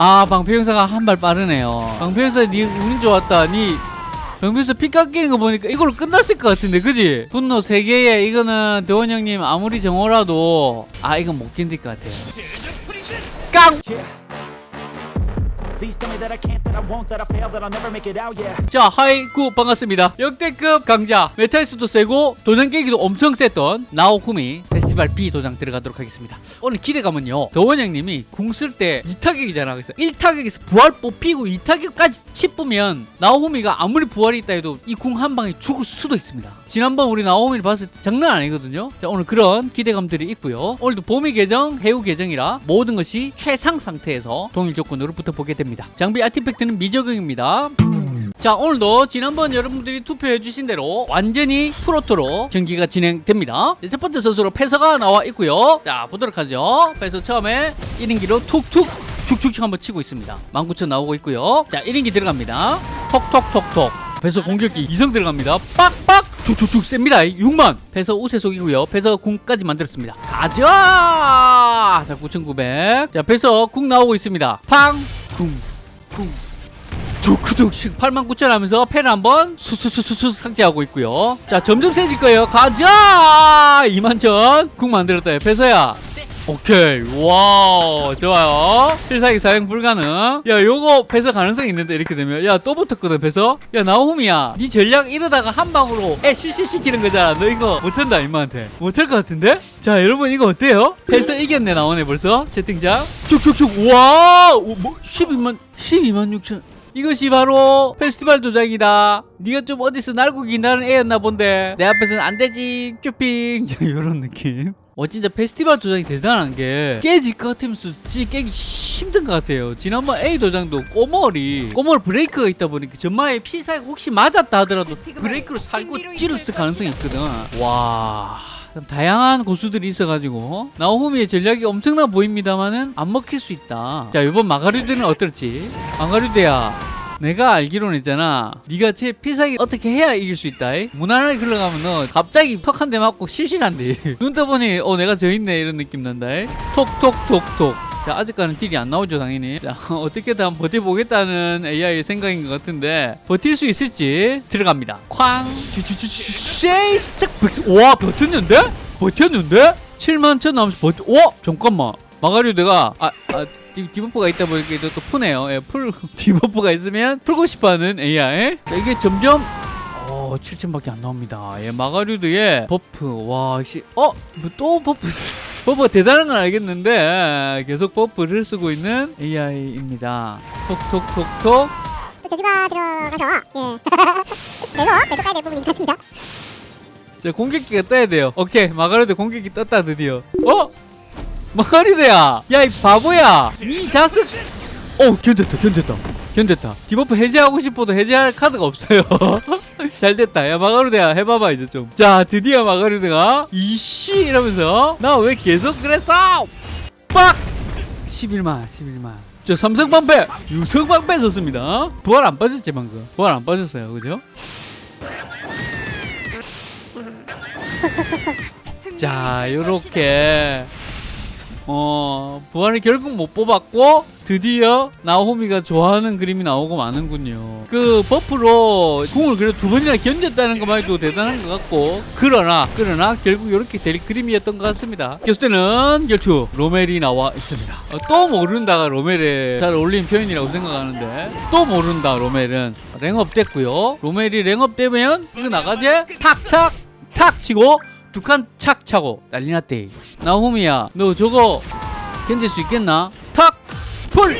아 방패용사가 한 발 빠르네요. 방패용사 니 운이 좋았다. 니 방패용사 피 깎이는 거 보니까 이걸로 끝났을 것 같은데 그지? 분노 3개에 이거는 대원 형님 아무리 정호라도 아 이건 못 견딜 것 같아요. 깡! 자 하이구 반갑습니다. 역대급 강자. 메탈수도 세고 도장 깨기도 엄청 셌던 나오쿠미 페스티벌 B 도장 들어가도록 하겠습니다. 오늘 기대감은요. 더원 형님이 궁 쓸 때 2타격이잖아. 그래서 1타격에서 부활 뽑히고 2타격까지 치쁘면 나오쿠미가 아무리 부활이 있다 해도 이 궁 한 방에 죽을 수도 있습니다. 지난번 우리 나오쿠미를 봤을 때 장난 아니거든요. 자 오늘 그런 기대감들이 있고요. 오늘도 봄이 계정 해우 계정이라 모든 것이 최상 상태에서 동일 조건으로 붙어보게 됩니다. 장비 아티팩트는 미적용입니다 자 오늘도 지난번 여러분들이 투표해 주신 대로 완전히 프로토로 경기가 진행됩니다. 첫 번째 선수로 패서가 나와 있고요. 자 보도록 하죠. 패서 처음에 1인기로 툭툭 축축축 한번 치고 있습니다. 19,000 나오고 있고요. 자 1인기 들어갑니다. 톡톡톡톡. 패서 공격기 이성 들어갑니다. 빡빡 축축축 셉니다. 6만. 패서 우세속이고요. 패서 궁까지 만들었습니다. 가자! 자 9,900자 패서 궁 나오고 있습니다. 팡궁궁 조크동씩 89,000 하면서 펜을 한번 수수수수수 삭제하고 있고요. 자 점점 세질 거예요. 가자! 21,000 국 만들었다 배서야. 오케이. 와우. 좋아요. 필살기 사용 불가능. 야 요거 배서 가능성이 있는데 이렇게 되면. 야 또 붙었거든 배서 야 나오미야. 네 전략 이러다가 한 방으로 애 실실시키는 거잖아. 너 이거 못한다 임마한테. 못할 것 같은데? 자 여러분 이거 어때요? 배서 이겼네 나오네 벌써. 채팅창. 쭉쭉쭉 와 뭐, 12만 12만 6천 이것이 바로 페스티벌 도장이다. 네가 좀 어디서 날고 기다는 애였나 본데. 내 앞에서는 안 되지. 큐핑. 이런 느낌. 어 진짜 페스티벌 도장이 대단한 게 깨질 것 같으면서 진짜 깨기 힘든 것 같아요. 지난번 A 도장도 꼬멀이 꼬멀 브레이크가 있다 보니까 전마에 피사가 혹시 맞았다 하더라도 브레이크로 살고 찌르을 가능성이 있거든. 와. 참 다양한 고수들이 있어가지고 나오미의 전략이 엄청나 보입니다만은 안 먹힐 수 있다. 자 이번 마가류드는 어떨지. 마가류드야 내가 알기로는 있잖아. 네가 제 필살기 어떻게 해야 이길 수 있다. 이? 무난하게 흘러가면 너 갑자기 턱 한 대 맞고 실실한데 눈 떠보니 어 내가 저 있네. 이런 느낌 난다. 이? 톡톡톡톡 자 아직까지는 딜이 안 나오죠 당연히 자 어떻게든 버텨보겠다는 AI의 생각인 것 같은데 버틸 수 있을지 들어갑니다 쾅와 버텼는데? 버텼는데? 7만 천 남았어 버텨 와 잠깐만 마가리오드가 아, 아 디, debuff가 있다 보니까 또, 또 푸네요 예, 풀 debuff가 있으면 풀고 싶어 하는 AI 자, 이게 점점 어 7천밖에 안 나옵니다 예 마가류드의 buff 와 씨, 어? 뭐 또 buff buff가 대단한 건 알겠는데 계속 buff를 쓰고 있는 AI입니다. 톡톡톡톡. 또 제주가 들어가서 예. 그래서 계속 가야 될 부분인 것 같습니다. 자 공격기가 떠야 돼요. 오케이 마가리드 공격기 떴다 드디어. 어? 마가리드야! 야 이 바보야! 이 자식! 어 견뎠다 견뎠다. 견뎠다. debuff 해제하고 싶어도 해제할 카드가 없어요 잘 됐다. 야 마가리드야 해봐봐 이제 좀 자 드디어 마가리드가 이씨! 이러면서 나 왜 계속 그랬어 빡! 11만 11만. 저 삼성 방패 유성 방패 썼습니다. 부활 안 빠졌지 방금. 부활 안 빠졌어요 그죠? 자 요렇게 어 부활을 결국 못 뽑았고 드디어 나호미가 좋아하는 그림이 나오고 마는군요. 그 buff로 궁을 그래도 두 번이나 견뎠다는 것만 해도 대단한 것 같고 그러나 그러나 결국 이렇게 될 그림이었던 것 같습니다. 교수때는 결투 로멜이 나와 있습니다. 어, 또 모른다가 로멜에 잘 어울리는 표현이라고 생각하는데 또 모른다 로멜은. 랭업 됐고요. 로멜이 랭업 되면 이거 나가지? 탁탁 탁 치고 두 칸 착 차고 난리 났대 나호미야 너 저거 견딜 수 있겠나? 탁! 풀!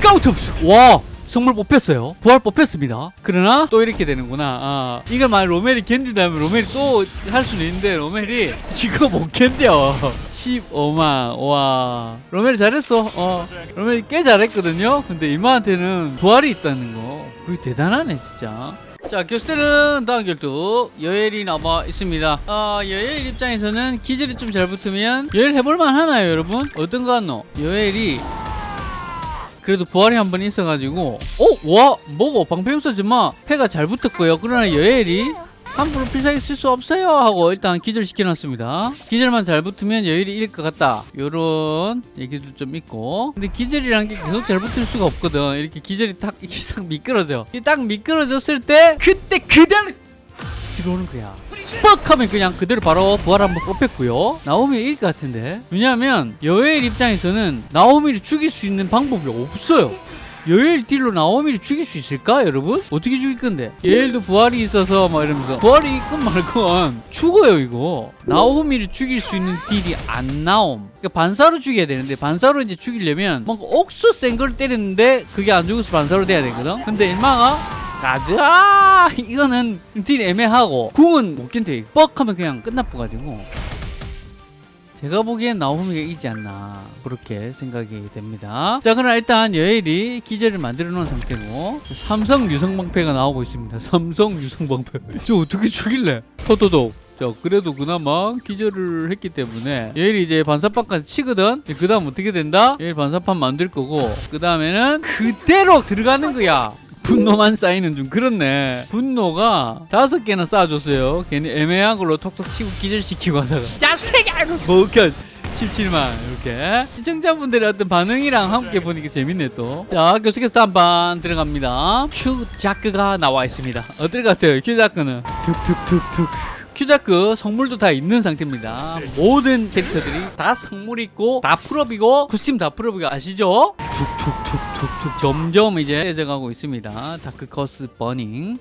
까우트업스! 와! 성물 뽑혔어요 부활 뽑혔습니다 그러나 또 이렇게 되는구나 아, 이걸 만약 로멜이 견딘다면 로멜이 또 할 수는 있는데 로멜이 이거 못 견뎌 15만 와 로멜이 잘했어 어 로멜이 꽤 잘했거든요 근데 이마한테는 부활이 있다는 거 그게 대단하네 진짜 자 교수들은 다음 결투 여엘이 남아 있습니다 아 여엘 입장에서는 기절이 좀 잘 붙으면 여엘 해볼만 하나요 여러분? 어떤 거 같노? 여엘이 그래도 부활이 한 번 있어가지고 어? 와 뭐고 방패용서지만 패가 잘 붙었고요 그러나 여엘이 함부로 필살기 쓸 수 없어요 하고 일단 기절시켜놨습니다. 기절만 잘 붙으면 여율이 이길 것 같다. 요런 얘기도 좀 있고. 근데 기절이라는 게 계속 잘 붙을 수가 없거든. 이렇게 기절이 딱 이렇게 싹 미끄러져. 이딱 미끄러졌을 때 그때 그대로 들어오는 거야. 뻑 하면 그냥 그대로 바로 부활 한번 뽑혔고요. 나오미 이길 것 같은데. 왜냐하면 여엘 입장에서는 나오미를 죽일 수 있는 방법이 없어요 여엘 딜로 나오미를 죽일 수 있을까 여러분? 어떻게 죽일 건데? 여엘도 부활이 있어서 막 이러면서. 부활이 있건 말건 죽어요 이거. 나오미를 죽일 수 있는 딜이 안 나옴. 그러니까 반사로 죽여야 되는데 반사로 이제 죽이려면 뭔가 옥수 센 걸 때리는데 그게 안 죽어서 반사로 돼야 되거든? 근데 일마가 가자 이거는 딜 애매하고 궁은 못 견뎌. 뻑 하면 그냥 끝나버가지고 제가 보기엔 나오미가 이기지 않나 그렇게 생각이 됩니다. 자 그럼 일단 여엘이 기절을 만들어 놓은 상태고 삼성 유성방패가 나오고 있습니다. 삼성 유성방패. 저 어떻게 죽일래? 토토독 자 그래도 그나마 기절을 했기 때문에 여엘이 이제 반사판까지 치거든. 그 다음 어떻게 된다? 여엘 반사판 만들 거고 그 다음에는 그대로 들어가는 거야 분노만 쌓이는 좀 그렇네. 분노가 다섯 개나 쌓아줬어요. 괜히 애매한 걸로 톡톡 치고 기절시키고 하다가. 자세가 버겨. 17만 이렇게. 시청자분들의 어떤 반응이랑 함께 보니까 재밌네 또자 계속해서 한번 들어갑니다. 큐자크가 나와 있습니다. 어떨 것 같아요 큐자크는? 툭툭툭툭. 큐자크 성물도 다 있는 상태입니다. 모든 캐릭터들이 다 성물 있고 다 풀업이고 코스튬 다 풀업이고 아시죠? 툭툭툭툭툭. 점점 이제 해져가고 있습니다. 다크커스 버닝.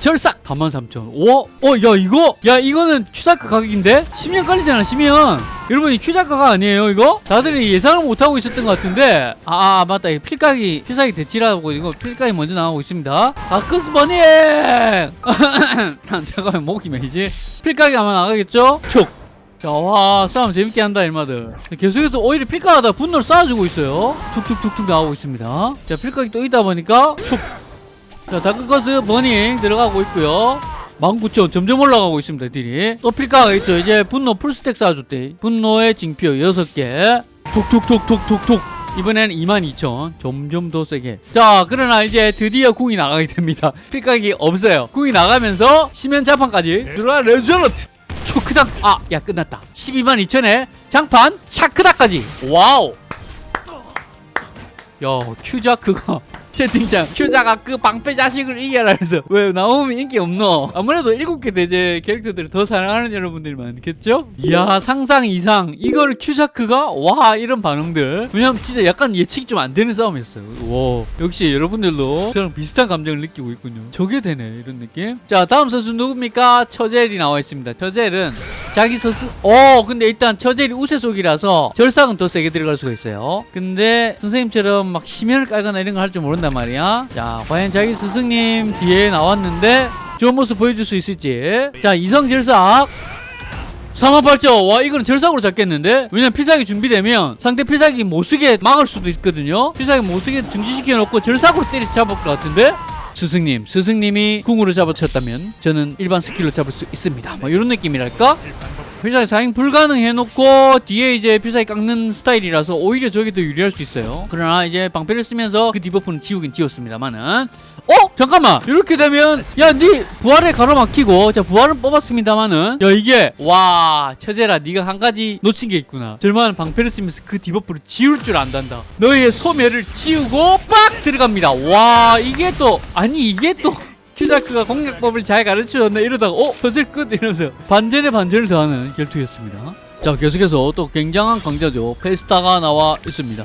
절삭 43,000 오? 어, 야 이거? 야 이거는 큐자크 가격인데? 10년 깔리잖아 10년. 여러분 이 큐자크가 아니에요 이거? 다들 예상을 못하고 있었던 것 같은데. 아, 아 맞다. 이거 필각이 필살기 대치라고 이거 필각이 먼저 나오고 있습니다. 다크스 버닝! 잠깐만 목이 메이지? 필각이 아마 나가겠죠? 촉 자, 와, 싸움 재밌게 한다, 일마들. 계속해서 오히려 필각하다 분노를 쌓아주고 있어요. 툭툭툭툭 나오고 있습니다. 자, 필각이 또 있다 보니까, 촉. 자, 다크커스 버닝 들어가고 있고요. 19,000 점점 올라가고 있습니다, 딜이. 또 필카가 있죠. 이제 분노 풀스택 쌓아줬대. 분노의 징표 6개. 톡톡톡톡톡톡. 이번에는 22,000 점점 더 세게 자 그러나 이제 드디어 궁이 나가게 됩니다 필각이 없어요 궁이 나가면서 심연 자판까지 들어와 레저러트 초크당 아야 끝났다. 12만 2천에 장판 차크다까지. 와우. 야 큐자크가 채팅창. 큐자가 그 방패 자식을 이겨라 해서. 왜 나오면 인기 없노? 아무래도 일곱 개 대제 캐릭터들을 더 사랑하는 여러분들이 많겠죠? 이야 상상 이상. 이걸 큐자크가? 와 이런 반응들. 왜냐면 진짜 약간 예측이 좀 안 되는 싸움이었어요. 와 역시 여러분들도 저랑 비슷한 감정을 느끼고 있군요. 저게 되네 이런 느낌? 자 다음 선수 누굽니까? 처젤이 나와 있습니다. 처젤은 자기 스스 어 근데 일단 처젤이 우세속이라서 절삭은 더 세게 들어갈 수가 있어요. 근데 선생님처럼 막 심연을 깔거나 이런 걸 할 줄 모른 단 말이야. 자 과연 자기 스승님 뒤에 나왔는데 좋은 모습 보여줄 수 있을지. 자 이성 절삭. 3만팔죠 와 이거는 절삭으로 잡겠는데? 왜냐면 필살기 준비되면 상대 필살기 못쓰게 막을 수도 있거든요. 필살기 못쓰게 중지시켜 놓고 절삭으로 때리 잡을 것 같은데? 스승님 스승님이 궁으로 잡아쳤다면 저는 일반 스킬로 잡을 수 있습니다. 뭐 이런 느낌이랄까 필살기 사용 불가능해 놓고 뒤에 이제 필살기 깎는 스타일이라서 오히려 저게 더 유리할 수 있어요. 그러나 이제 방패를 쓰면서 그 debuff는 지우긴 지웠습니다만은 어? 잠깐만! 이렇게 되면 야네 부활에 가로막히고 자 부활은 뽑았습니다만은 야 이게 와 처제라 네가 한 가지 놓친 게 있구나. 절만 방패를 쓰면서 그 debuff를 지울 줄 안단다. 너의 소멸을 지우고 빡 들어갑니다. 와 이게 또 아니 이게 또 큐자크가 공략법을 잘 가르쳐줬네 이러다가 어? 퍼즐 끝 이러면서 반전에 반전을 더하는 결투였습니다. 자 계속해서 또 굉장한 강자죠. 페스타가 나와 있습니다.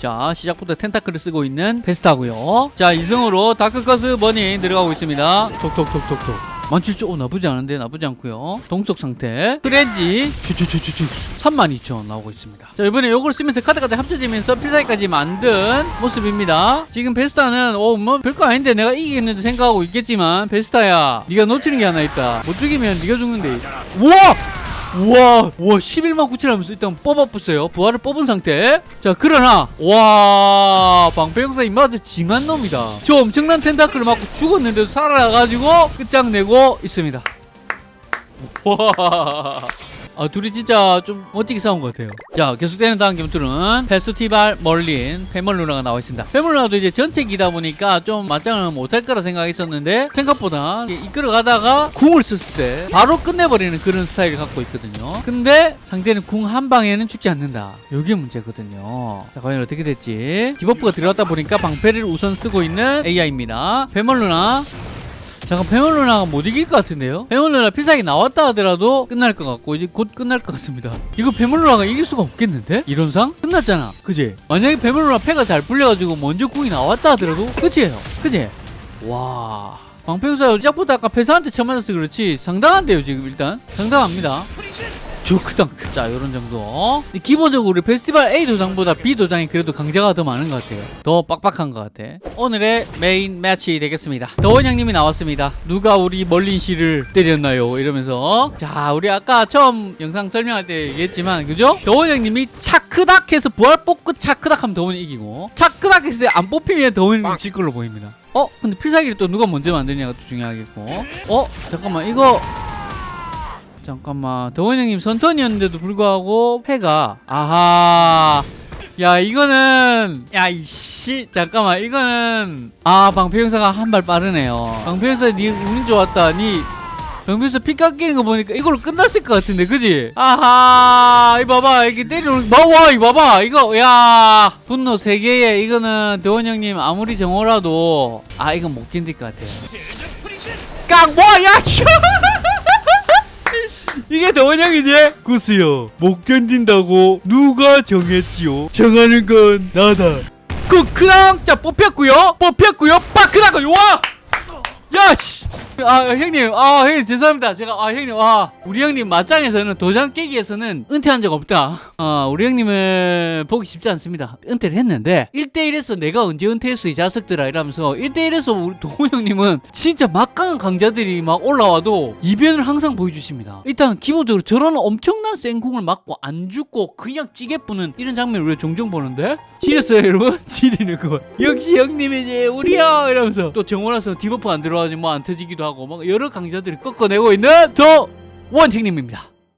자 시작부터 텐타클을 쓰고 있는 페스타고요. 자 이승으로 다크커스 버닝 들어가고 있습니다. 톡톡톡톡톡 17,000 오, 나쁘지 않은데 나쁘지 않고요. 동속 상태. 쭈쭈쭈쭈쭈 32,000 나오고 있습니다. 자 이번에 이걸 쓰면서 카드까지 합쳐지면서 필살기까지 만든 모습입니다. 지금 베스타는 어뭐 별거 아닌데 내가 이기겠는데 생각하고 있겠지만 베스타야 네가 놓치는 게 하나 있다. 못 죽이면 네가 죽는데. 우와 우와 우와 11만 9천 하면서 일단 뽑아봤어요. 부활을 뽑은 상태. 자 그러나 와 방패용사 입맛에 징한 놈이다. 저 엄청난 텐타클을 맞고 죽었는데도 살아나가지고 끝장내고 있습니다. 와 아 둘이 진짜 좀 멋지게 싸운 것 같아요. 자 계속되는 다음 게임들은 페스티벌 멀린 페멀루나가 나와 있습니다. 페멀루나도 이제 전체기다 보니까 좀 맞짱을 못할 거라 생각했었는데 생각보다 이렇게 이끌어 가다가 궁을 썼을 때 바로 끝내버리는 그런 스타일을 갖고 있거든요. 근데 상대는 궁 한 방에는 죽지 않는다. 이게 문제거든요. 자 과연 어떻게 됐지. debuff가 들어갔다 보니까 방패를 우선 쓰고 있는 AI입니다. 페멀루나 잠깐 페멀루나가 못 이길 것 같은데요? 페멀루나 필살기 나왔다 하더라도 끝날 것 같고 이제 곧 끝날 것 같습니다 이거 페멀루나가 이길 수가 없겠는데? 이론상? 끝났잖아 그지? 만약에 페멀루나 패가 잘 풀려가지고 먼저 궁이 나왔다 하더라도 끝이에요 그지? 와 방패우사 시작부터 아까 패사한테 처음 맞아서 그렇지 상당한데요 지금 일단 상당합니다 조크덩크. 자 요런 정도. 기본적으로 우리 페스티벌 A 도장보다 B 도장이 그래도 강자가 더 많은 것 같아요. 더 빡빡한 것 같아. 오늘의 main match 되겠습니다. 더원 형님이 나왔습니다. 누가 우리 멀린 씨를 때렸나요? 이러면서. 자 우리 아까 처음 영상 설명할 때 얘기했지만 그죠? 더원 형님이 차크닥 해서 부활 뽑고 차크닥 하면 더원이 이기고 차크닥 했을 때 안 뽑히면 더원이 질 걸로 보입니다. 어? 근데 필살기를 또 누가 먼저 만드냐가 또 중요하겠고. 어? 잠깐만 이거 잠깐만. 더원 형님 선턴이었는데도 불구하고 패가 아하. 야 이거는 야 이씨. 잠깐만 이거는 아 방패 형사가 한 발 빠르네요. 방패 형사 니 운이 좋았다. 니 방패 형사 피 깎이는 거 보니까 이걸로 끝났을 것 같은데 그지? 아하. 이 봐봐 이게 때리는 봐봐 이거 야. 분노 3개에 이거는 더원 형님 아무리 정오라도 아 이건 못 견딜 것 같아요. 깡 뭐야 이게 더원형이지? 구스요 못 견딘다고 누가 정했지요? 정하는 건 나다 쿠크랑 자 뽑혔고요 뽑혔고요 파크라고 와! 야씨 아 형님. 아 형님 죄송합니다. 제가 아 형님 아 우리 형님 맞짱에서는 도장 깨기에서는 은퇴한 적 없다. 아 우리 형님을 보기 쉽지 않습니다. 은퇴를 했는데 1대1에서 내가 언제 은퇴했어 이 자식들아 이러면서 1대1에서 우리 도훈 형님은 진짜 막강한 강자들이 막 올라와도 이변을 항상 보여주십니다. 일단 기본적으로 저런 엄청난 생궁을 맞고 안 죽고 그냥 찌개 뿌는 이런 장면을 우리가 종종 보는데? 지렸어요 여러분? 지리는 거. 역시 형님이지 우리 형 이러면서 또 정원에서 debuff 안 들어가지고 뭐안 터지기도 하고 막 여러 강자들이 꺾어내고 있는 더 원택님입니다